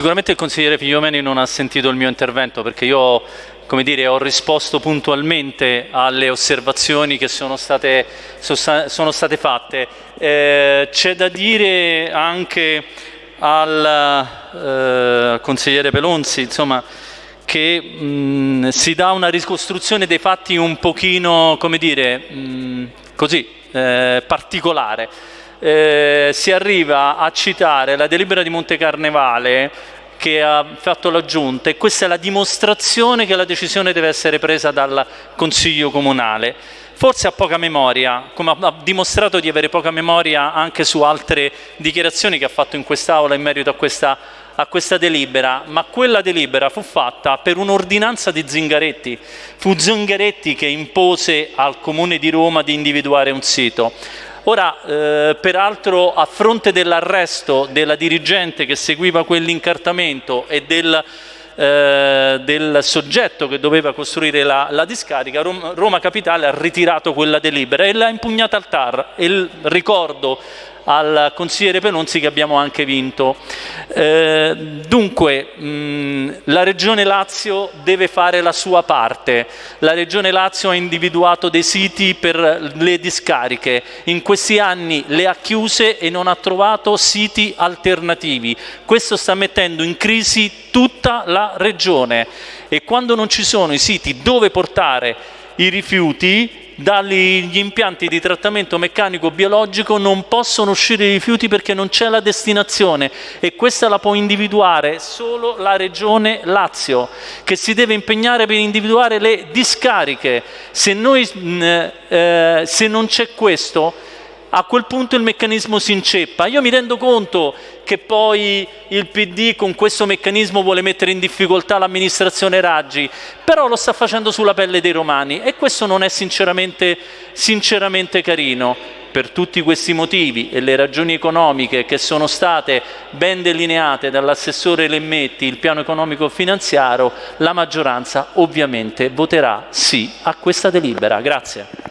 Sicuramente il consigliere Figliomeni non ha sentito il mio intervento perché io dire, ho risposto puntualmente alle osservazioni che sono state, sono state fatte. Eh, C'è da dire anche al eh, consigliere Pelonzi insomma, che mh, si dà una ricostruzione dei fatti un pochino dire, mh, così, eh, particolare eh, si arriva a citare la delibera di Monte Carnevale che ha fatto la Giunta e questa è la dimostrazione che la decisione deve essere presa dal Consiglio Comunale. Forse ha poca memoria, come ha dimostrato di avere poca memoria anche su altre dichiarazioni che ha fatto in quest'Aula in merito a questa, a questa delibera, ma quella delibera fu fatta per un'ordinanza di Zingaretti. Fu Zingaretti che impose al Comune di Roma di individuare un sito. Ora, eh, peraltro, a fronte dell'arresto della dirigente che seguiva quell'incartamento e del, eh, del, soggetto che doveva costruire la, la discarica, Roma, Roma, Capitale ha ritirato quella delibera e l'ha impugnata al TAR. E il ricordo al consigliere Penonzi che abbiamo anche vinto. Eh, dunque mh, la Regione Lazio deve fare la sua parte, la Regione Lazio ha individuato dei siti per le discariche, in questi anni le ha chiuse e non ha trovato siti alternativi, questo sta mettendo in crisi tutta la Regione. E quando non ci sono i siti dove portare i rifiuti dagli impianti di trattamento meccanico biologico non possono uscire i rifiuti perché non c'è la destinazione e questa la può individuare solo la Regione Lazio che si deve impegnare per individuare le discariche. Se, noi, eh, se non c'è questo a quel punto il meccanismo si inceppa. Io mi rendo conto che poi il PD con questo meccanismo vuole mettere in difficoltà l'amministrazione Raggi, però lo sta facendo sulla pelle dei romani e questo non è sinceramente, sinceramente carino. Per tutti questi motivi e le ragioni economiche che sono state ben delineate dall'assessore Lemmetti, il piano economico finanziario, la maggioranza ovviamente voterà sì a questa delibera. Grazie.